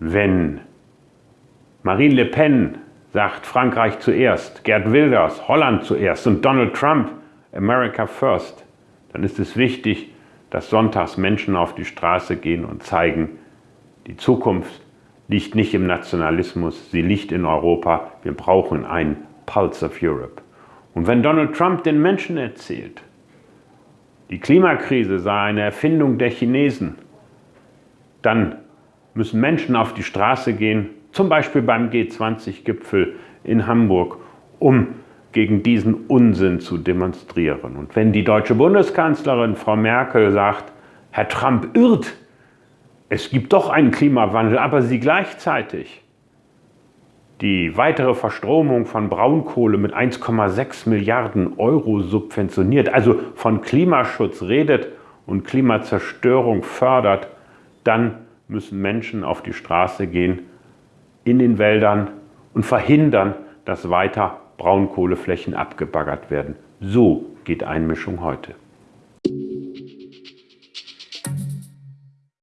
wenn Marine Le Pen sagt Frankreich zuerst, Gerd Wilders Holland zuerst und Donald Trump America First, dann ist es wichtig, dass sonntags Menschen auf die Straße gehen und zeigen, die Zukunft liegt nicht im Nationalismus, sie liegt in Europa. Wir brauchen einen Pulse of Europe. Und wenn Donald Trump den Menschen erzählt, die Klimakrise sei eine Erfindung der Chinesen, dann müssen Menschen auf die Straße gehen, zum Beispiel beim G20-Gipfel in Hamburg, um gegen diesen Unsinn zu demonstrieren. Und wenn die deutsche Bundeskanzlerin Frau Merkel sagt, Herr Trump irrt, es gibt doch einen Klimawandel, aber sie gleichzeitig die weitere Verstromung von Braunkohle mit 1,6 Milliarden Euro subventioniert, also von Klimaschutz redet und Klimazerstörung fördert, dann müssen Menschen auf die Straße gehen in den Wäldern und verhindern, dass weiter Braunkohleflächen abgebaggert werden. So geht Einmischung heute.